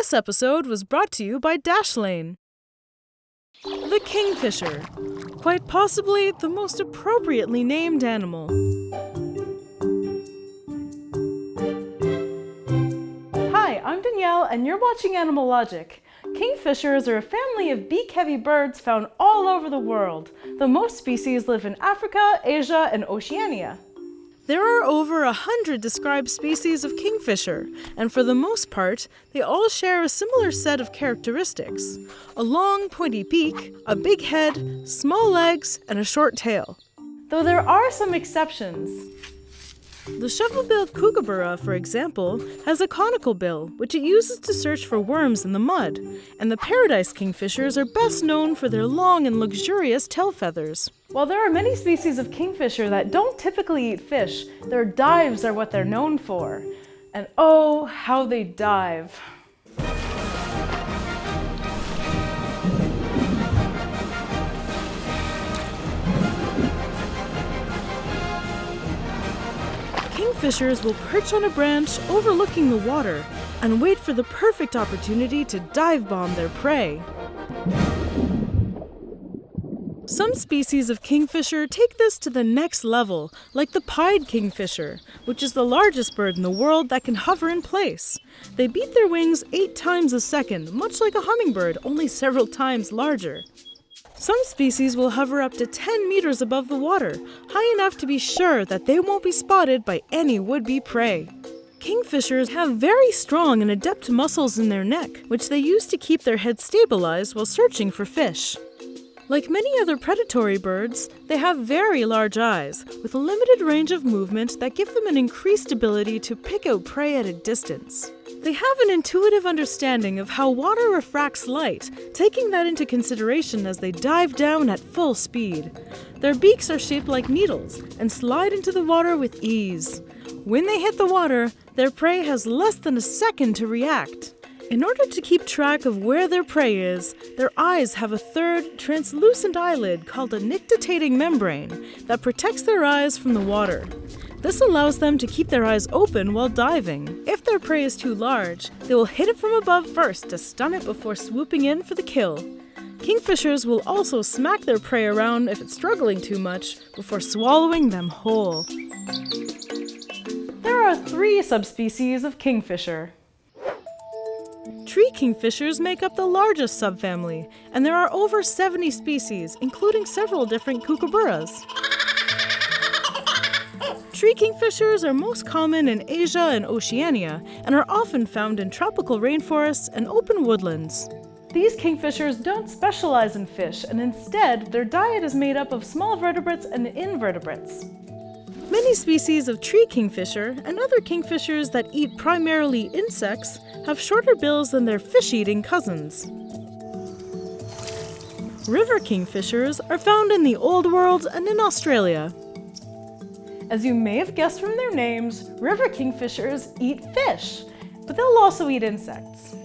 This episode was brought to you by Dashlane. The kingfisher, quite possibly the most appropriately named animal. Hi, I'm Danielle, and you're watching Animal Logic. Kingfishers are a family of beak-heavy birds found all over the world, though most species live in Africa, Asia, and Oceania. There are over a hundred described species of kingfisher, and for the most part, they all share a similar set of characteristics a long, pointy beak, a big head, small legs, and a short tail. Though there are some exceptions. The shovel-billed kookaburra, for example, has a conical bill, which it uses to search for worms in the mud, and the paradise kingfishers are best known for their long and luxurious tail feathers. While there are many species of kingfisher that don't typically eat fish, their dives are what they're known for. And oh, how they dive. Kingfishers will perch on a branch overlooking the water and wait for the perfect opportunity to dive bomb their prey. Some species of kingfisher take this to the next level, like the pied kingfisher, which is the largest bird in the world that can hover in place. They beat their wings eight times a second, much like a hummingbird, only several times larger. Some species will hover up to 10 meters above the water, high enough to be sure that they won't be spotted by any would-be prey. Kingfishers have very strong and adept muscles in their neck, which they use to keep their head stabilized while searching for fish. Like many other predatory birds, they have very large eyes, with a limited range of movement that give them an increased ability to pick out prey at a distance. They have an intuitive understanding of how water refracts light, taking that into consideration as they dive down at full speed. Their beaks are shaped like needles and slide into the water with ease. When they hit the water, their prey has less than a second to react. In order to keep track of where their prey is, their eyes have a third, translucent eyelid called a nictitating membrane that protects their eyes from the water. This allows them to keep their eyes open while diving. If their prey is too large, they will hit it from above first to stun it before swooping in for the kill. Kingfishers will also smack their prey around if it's struggling too much before swallowing them whole. There are three subspecies of kingfisher. Tree kingfishers make up the largest subfamily, and there are over 70 species, including several different kookaburras. Tree kingfishers are most common in Asia and Oceania and are often found in tropical rainforests and open woodlands. These kingfishers don't specialize in fish, and instead, their diet is made up of small vertebrates and invertebrates. Many species of tree kingfisher and other kingfishers that eat primarily insects have shorter bills than their fish-eating cousins. River kingfishers are found in the Old World and in Australia. As you may have guessed from their names, river kingfishers eat fish, but they'll also eat insects.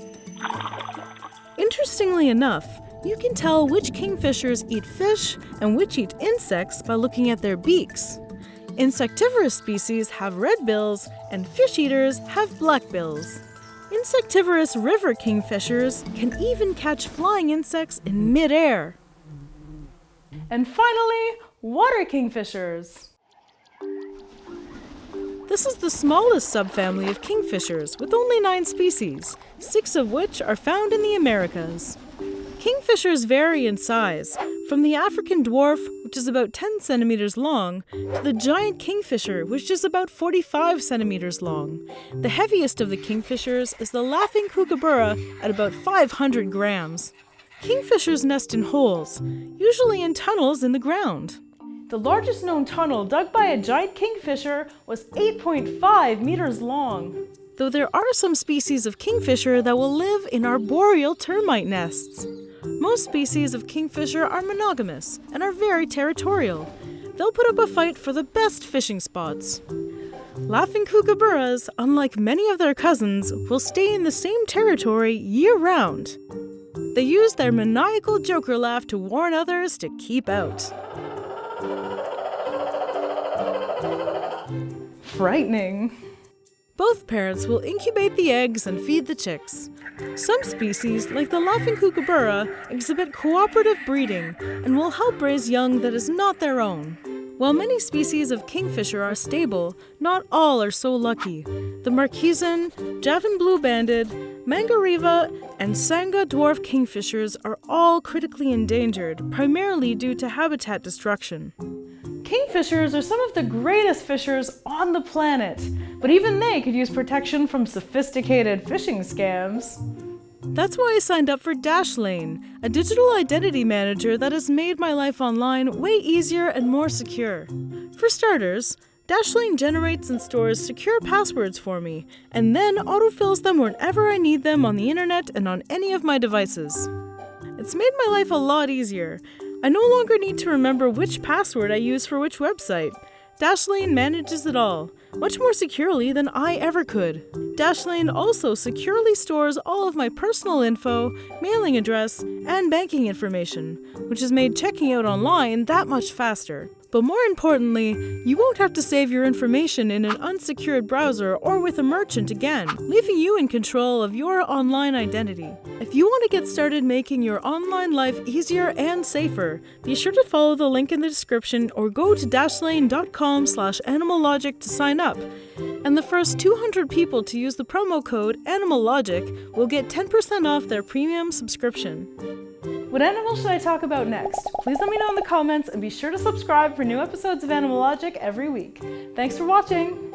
Interestingly enough, you can tell which kingfishers eat fish and which eat insects by looking at their beaks. Insectivorous species have red bills, and fish eaters have black bills. Insectivorous river kingfishers can even catch flying insects in midair. And finally, water kingfishers. This is the smallest subfamily of kingfishers, with only nine species, six of which are found in the Americas. Kingfishers vary in size, from the African dwarf, which is about 10 centimeters long, to the giant kingfisher, which is about 45 centimeters long. The heaviest of the kingfishers is the laughing kookaburra at about 500 grams. Kingfishers nest in holes, usually in tunnels in the ground. The largest known tunnel dug by a giant kingfisher was 8.5 meters long. Though there are some species of kingfisher that will live in arboreal termite nests. Most species of kingfisher are monogamous and are very territorial. They'll put up a fight for the best fishing spots. Laughing kookaburras, unlike many of their cousins, will stay in the same territory year round. They use their maniacal joker laugh to warn others to keep out. Frightening. Both parents will incubate the eggs and feed the chicks. Some species, like the laughing kookaburra, exhibit cooperative breeding and will help raise young that is not their own. While many species of kingfisher are stable, not all are so lucky. The Marquesan, Javan blue-banded, Mangareva, and Sangihe dwarf kingfishers are all critically endangered, primarily due to habitat destruction. Kingfishers are some of the greatest fishers on the planet, but even they could use protection from sophisticated phishing scams. That's why I signed up for Dashlane, a digital identity manager that has made my life online way easier and more secure. For starters, Dashlane generates and stores secure passwords for me, and then autofills them whenever I need them on the internet and on any of my devices. It's made my life a lot easier. I no longer need to remember which password I use for which website. Dashlane manages it all, much more securely than I ever could. Dashlane also securely stores all of my personal info, mailing address, and banking information, which has made checking out online that much faster. But more importantly, you won't have to save your information in an unsecured browser or with a merchant again, leaving you in control of your online identity. If you want to get started making your online life easier and safer, be sure to follow the link in the description or go to dashlane.com slash animallogic to sign up. And the first 200 people to use the promo code AnimalLogic will get 10% off their premium subscription. What animal should I talk about next? Please let me know in the comments and be sure to subscribe for new episodes of Animal Logic every week. Thanks for watching!